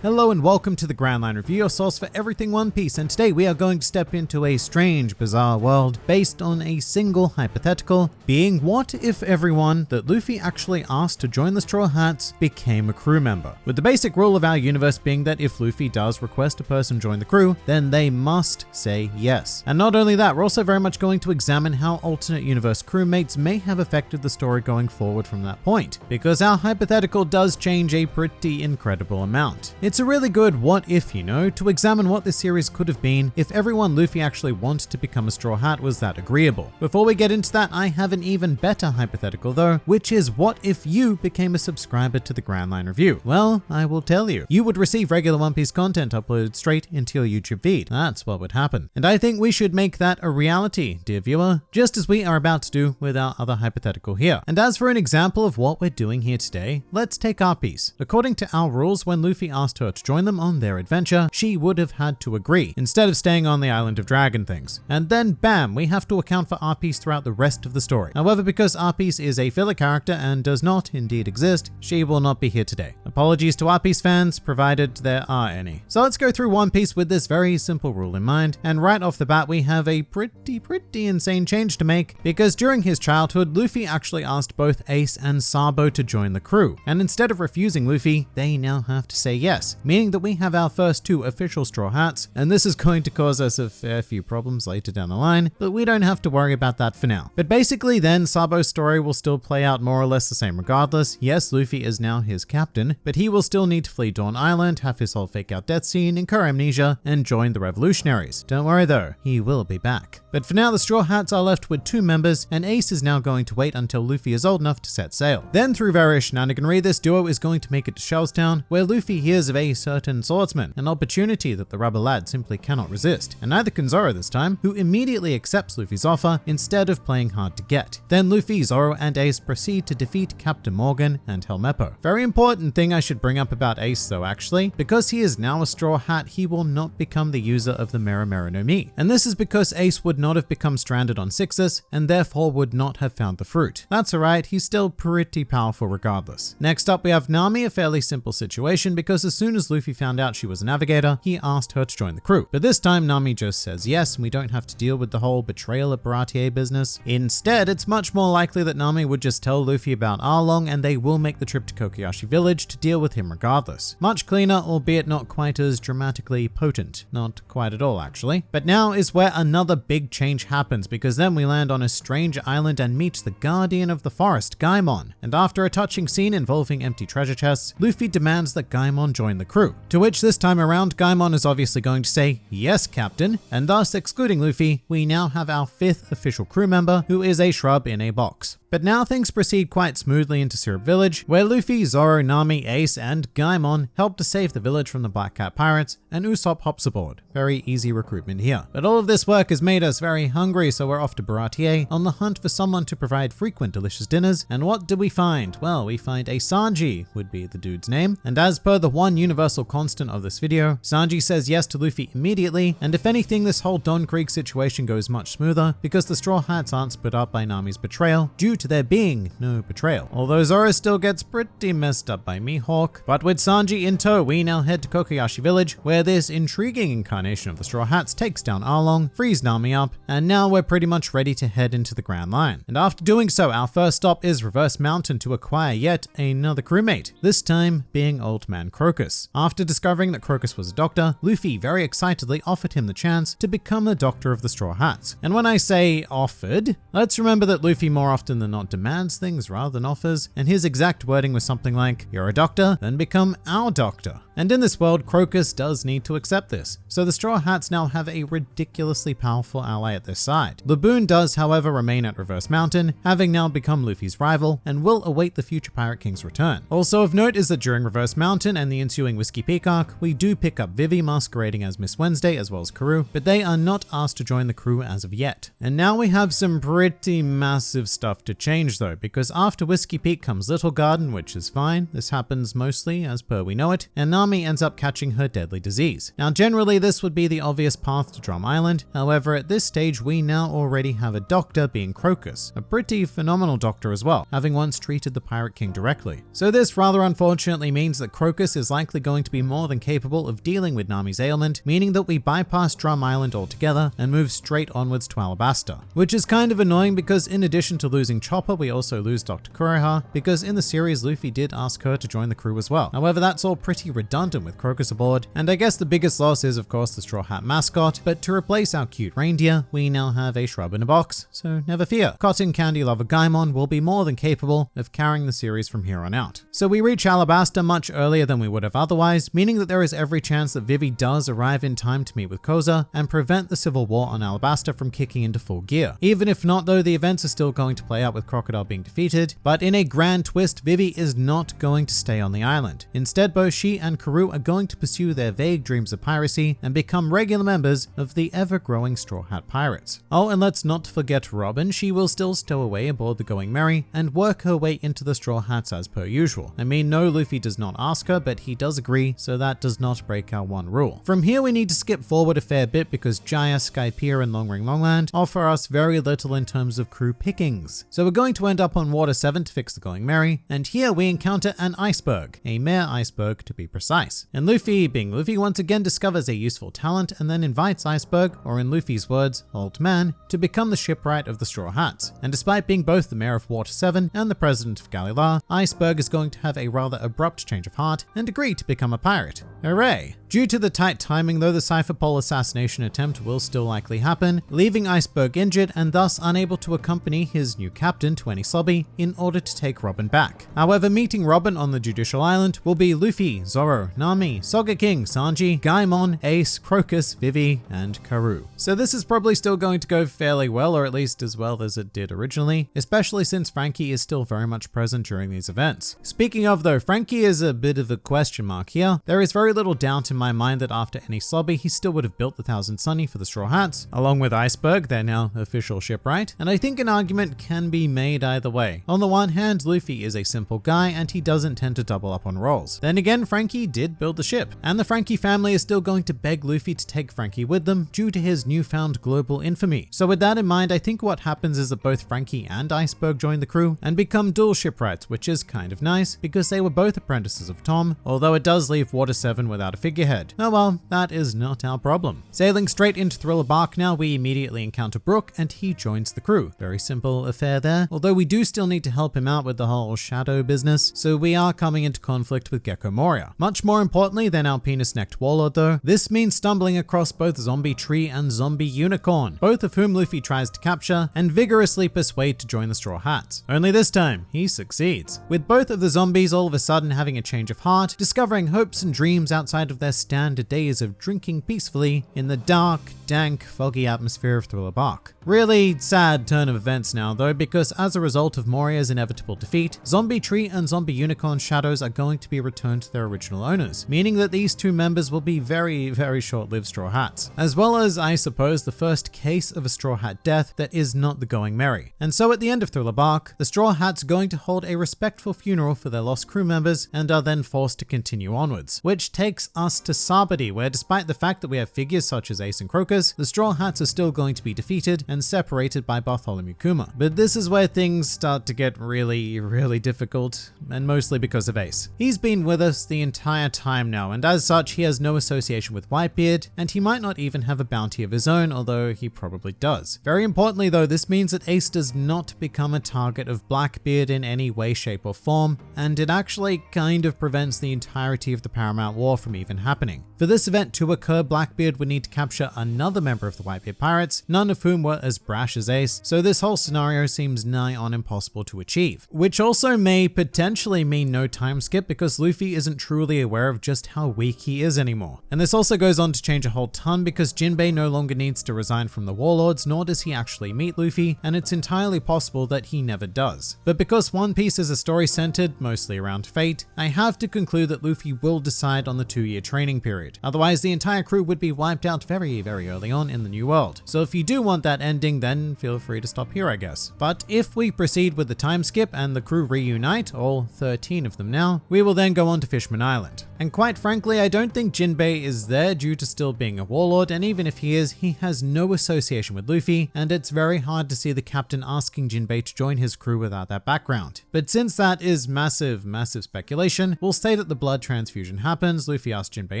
Hello and welcome to the Grand Line Review, your source for everything One Piece, and today we are going to step into a strange, bizarre world based on a single hypothetical, being what if everyone that Luffy actually asked to join the Straw Hats became a crew member? With the basic rule of our universe being that if Luffy does request a person join the crew, then they must say yes. And not only that, we're also very much going to examine how alternate universe crewmates may have affected the story going forward from that point, because our hypothetical does change a pretty incredible amount. It's a really good what if, you know, to examine what this series could have been if everyone Luffy actually wanted to become a Straw Hat was that agreeable. Before we get into that, I have an even better hypothetical though, which is what if you became a subscriber to the Grand Line Review? Well, I will tell you. You would receive regular One Piece content uploaded straight into your YouTube feed. That's what would happen. And I think we should make that a reality, dear viewer, just as we are about to do with our other hypothetical here. And as for an example of what we're doing here today, let's take Apis. According to our rules, when Luffy asked her to join them on their adventure, she would have had to agree, instead of staying on the island of dragon things. And then bam, we have to account for Apis throughout the rest of the story. However, because Apis is a filler character and does not indeed exist, she will not be here today. Apologies to Apis fans, provided there are any. So let's go through One Piece with this very simple rule in mind, and right off the bat we have a pretty, pretty insane change to make, because during his childhood, Luffy actually asked both Ace and Sabo to join the crew, and instead of refusing Luffy, they now have to say yes, meaning that we have our first two official Straw Hats, and this is going to cause us a fair few problems later down the line, but we don't have to worry about that for now. But basically then, Sabo's story will still play out more or less the same regardless. Yes, Luffy is now his captain, but he will still need to flee Dawn Island, have his whole fake out death scene, incur amnesia, and join the revolutionaries. Don't worry though, he will be back. But for now, the Straw Hats are left with two members, and Ace is now going to wait until Luffy is old enough to set sail. Then through various shenaniganry, this duo is going to make it to Shellstown, where Luffy hears of a certain swordsman, an opportunity that the rubber lad simply cannot resist, and neither can Zoro this time, who immediately accepts Luffy's offer instead of playing hard to get. Then Luffy, Zoro, and Ace proceed to defeat Captain Morgan and Helmeppo. Very important thing I should bring up about Ace though actually, because he is now a Straw Hat, he will not become the user of the Mera Mera no Mi. And this is because Ace would not have become stranded on Sixis, and therefore would not have found the fruit. That's alright, he's still pretty powerful regardless. Next up we have Nami, a fairly simple situation because as soon as Luffy found out she was a navigator, he asked her to join the crew. But this time Nami just says yes, and we don't have to deal with the whole betrayal at Baratie business. Instead, it's much more likely that Nami would just tell Luffy about Arlong and they will make the trip to Kokoyashi village to deal with him regardless. Much cleaner, albeit not quite as dramatically potent. Not quite at all actually. But now is where another big change happens because then we land on a strange island and meet the guardian of the forest, Gaimon. And after a touching scene involving empty treasure chests, Luffy demands that Gaimon join the crew. To which this time around, Gaimon is obviously going to say, yes, captain, and thus excluding Luffy, we now have our fifth official crew member who is a shrub in a box. But now things proceed quite smoothly into Syrup Village, where Luffy, Zoro, Nami, Ace, and Gaimon help to save the village from the Black Cat pirates, and Usopp hops aboard. Very easy recruitment here. But all of this work has made us very hungry, so we're off to Baratie on the hunt for someone to provide frequent delicious dinners. And what do we find? Well, we find a Sanji, would be the dude's name. And as per the one universal constant of this video, Sanji says yes to Luffy immediately, and if anything, this whole Don Krieg situation goes much smoother because the Straw Hats aren't split up by Nami's betrayal due to there being no betrayal. Although Zoro still gets pretty messed up by Mihawk, but with Sanji in tow, we now head to Kokoyashi village, where this intriguing incarnation of the Straw Hats takes down Arlong, frees Nami up, and now we're pretty much ready to head into the Grand Line. And after doing so, our first stop is Reverse Mountain to acquire yet another crewmate, this time being Old Man Crocus. After discovering that Crocus was a doctor, Luffy very excitedly offered him the chance to become the doctor of the Straw Hats. And when I say offered, let's remember that Luffy more often than not demands things rather than offers, and his exact wording was something like, you're a doctor, then become our doctor. And in this world, Crocus does need to accept this, so the Straw Hats now have a ridiculously powerful ally at their side. Laboon does, however, remain at Reverse Mountain, having now become Luffy's rival, and will await the future Pirate King's return. Also of note is that during Reverse Mountain and the ensuing Whiskey arc, we do pick up Vivi masquerading as Miss Wednesday as well as Karoo, but they are not asked to join the crew as of yet. And now we have some pretty massive stuff to change though, because after Whiskey Peak comes Little Garden, which is fine. This happens mostly as per we know it, and Nami ends up catching her deadly disease. Now, generally, this would be the obvious path to Drum Island. However, at this stage, we now already have a doctor being Crocus, a pretty phenomenal doctor as well, having once treated the Pirate King directly. So this rather unfortunately means that Crocus is likely going to be more than capable of dealing with Nami's ailment, meaning that we bypass Drum Island altogether and move straight onwards to Alabasta. Which is kind of annoying because in addition to losing Chopper, we also lose Dr. Kureha, because in the series Luffy did ask her to join the crew as well. However, that's all pretty redundant with Crocus aboard, and I guess the biggest loss is of course the Straw Hat mascot, but to replace our cute reindeer, we now have a shrub in a box, so never fear. Cotton Candy Lover Gaimon will be more than capable of carrying the series from here on out. So we reach Alabasta much earlier than we would have otherwise, meaning that there is every chance that Vivi does arrive in time to meet with Koza and prevent the civil war on Alabasta from kicking into full gear. Even if not though, the events are still going to play out with Crocodile being defeated, but in a grand twist, Vivi is not going to stay on the island. Instead, both she and Karoo are going to pursue their vague dreams of piracy and become regular members of the ever-growing Straw Hat Pirates. Oh, and let's not forget Robin, she will still stow away aboard the Going Merry and work her way into the Straw Hats as per usual. I mean, no, Luffy does not ask her, but he does agree, so that does not break our one rule. From here, we need to skip forward a fair bit because Jaya, Skypiea, and Longring Longland offer us very little in terms of crew pickings. So we're going to end up on Water 7 to fix the Going Merry, and here we encounter an iceberg, a mare iceberg to be precise. And Luffy, being Luffy, once again discovers a useful talent and then invites Iceberg, or in Luffy's words, Old Man, to become the shipwright of the Straw Hats. And despite being both the mayor of Water 7 and the president of Galley-La, Iceberg is going to have a rather abrupt change of heart and agree to become a pirate. Hooray! Due to the tight timing though, the Cypher Pole assassination attempt will still likely happen, leaving Iceberg injured and thus unable to accompany his new captain to Enies Lobby in order to take Robin back. However, meeting Robin on the Judicial Island will be Luffy, Zoro, Nami, Sogeking, Sanji, Gaimon, Ace, Crocus, Vivi, and Karoo. So this is probably still going to go fairly well, or at least as well as it did originally, especially since Franky is still very much present during these events. Speaking of though, Franky is a bit of a question mark here. There is very little doubt in my mind that after Enies Lobby, he still would have built the Thousand Sunny for the Straw Hats, along with Iceberg, their now official shipwright, and I think an argument can be made either way. On the one hand, Luffy is a simple guy and he doesn't tend to double up on roles. Then again, Franky did build the ship, and the Franky family is still going to beg Luffy to take Franky with them due to his newfound global infamy. So with that in mind, I think what happens is that both Franky and Iceberg join the crew and become dual shipwrights, which is kind of nice because they were both apprentices of Tom, although it does leave Water 7 without a figurehead. Oh well, that is not our problem. Sailing straight into Thriller Bark now, we immediately encounter Brook and he joins the crew. Very simple affair there, although we do still need to help him out with the whole shadow business, so we are coming into conflict with Gecko Moria. Much more importantly than our penis-necked warlord though, this means stumbling across both Zombie Tree and Zombie Unicorn, both of whom Luffy tries to capture and vigorously persuade to join the Straw Hats. Only this time, he succeeds. With both of the zombies all of a sudden having a change of heart, discovering hopes and dreams outside of their standard days of drinking peacefully in the dark, dank, foggy atmosphere of Thriller Bark. Really sad turn of events now though, because as a result of Moria's inevitable defeat, Zombie Tree and Zombie Unicorn shadows are going to be returned to their original owners, meaning that these two members will be very, very short-lived Straw Hats, as well as, I suppose, the first case of a Straw Hat death that is not the Going Merry. And so at the end of Thriller Bark, the Straw Hats going to hold a respectful funeral for their lost crew members and are then forced to continue onwards, which takes us to Sabaody, where despite the fact that we have figures such as Ace and Crocus, the Straw Hats are still going to be defeated and separated by Bartholomew Kuma. But this is where things start to get really, really difficult, and mostly because of Ace. He's been with us the entire time now, and as such, he has no association with Whitebeard, and he might not even have a bounty of his own, although he probably does. Very importantly though, this means that Ace does not become a target of Blackbeard in any way, shape or form, and it actually kind of prevents the entirety of the Paramount War from even happening. For this event to occur, Blackbeard would need to capture another member of the Whitebeard Pirates, none of whom were as brash as Ace, so this whole scenario seems nigh on impossible to achieve. Which also may potentially mean no time skip because Luffy isn't truly aware of just how weak he is anymore. And this also goes on to change a whole ton because Jinbei no longer needs to resign from the Warlords, nor does he actually meet Luffy, and it's entirely possible that he never does. But because One Piece is a story centered mostly around fate, I have to conclude that Luffy will decide on the two-year training period. Otherwise, the entire crew would be wiped out very, very early on in the new world. So if you do want that ending, then feel free to stop here, I guess. But if we proceed with the time skip and the crew reunite, all 13 of them now, we will then go on to Fishman Island. And quite frankly, I don't think Jinbei is there due to still being a warlord, and even if he is, he has no association with Luffy, and it's very hard to see the captain asking Jinbei to join his crew without that background. But since that is massive, massive speculation, we'll say that the blood transfusion happens, Luffy asks Jinbei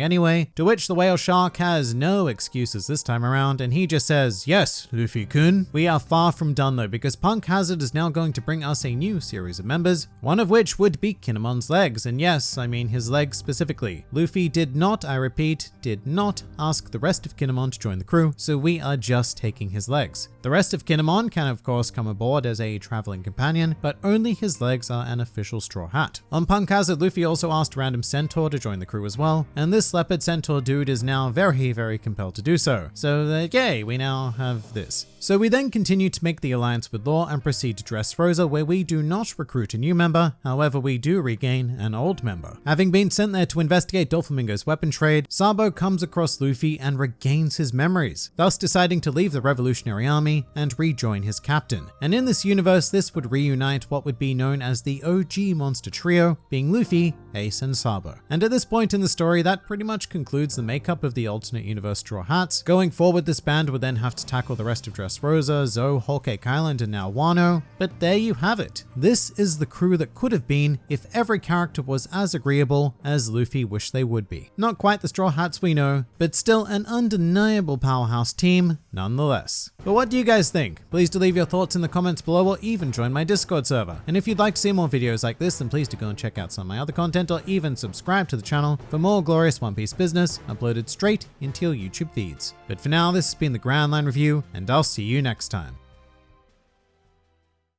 anyway, to which the whale shark has no excuses this time around, and he just says, yes, Luffy-kun. We are far from done though, because Punk Hazard is now going to bring us a new series of members, one of which would be Kinemon's legs, and yes, I mean his legs specifically. Luffy did not, I repeat, did not ask the rest of Kinemon to join the crew, so we are just taking his legs. The rest of Kinemon can of course come aboard as a traveling companion, but only his legs are an official straw hat. On Punk Hazard, Luffy also asked Random Centaur to join the crew as well, and this Leopard Centaur dude is now very, very compelled to do so. So uh, yay, we now have this. So we then continue to make the alliance with Law and proceed to Dressrosa where we do not recruit a new member, however we do regain an old member. Having been sent there to investigate Doflamingo's weapon trade, Sabo comes across Luffy and regains his memories, thus deciding to leave the Revolutionary Army and rejoin his captain. And in this universe, this would reunite what would be known as the OG monster trio, being Luffy, Ace, and Sabo. And at this point in the story, that pretty much concludes the makeup of the alternate universe Straw Hats. Going forward, this band would then have to tackle the rest of Rosa, Zou, Whole Cake Island, and now Wano. But there you have it. This is the crew that could have been if every character was as agreeable as Luffy wished they would be. Not quite the Straw Hats we know, but still an undeniable powerhouse team nonetheless. But what do you guys think? Please do leave your thoughts in the comments below or even join my Discord server. And if you'd like to see more videos like this, then please do go and check out some of my other content or even subscribe to the channel for more glorious One Piece business uploaded straight into your YouTube feeds. But for now, this has been the Grand Line Review, and I'll see you next time.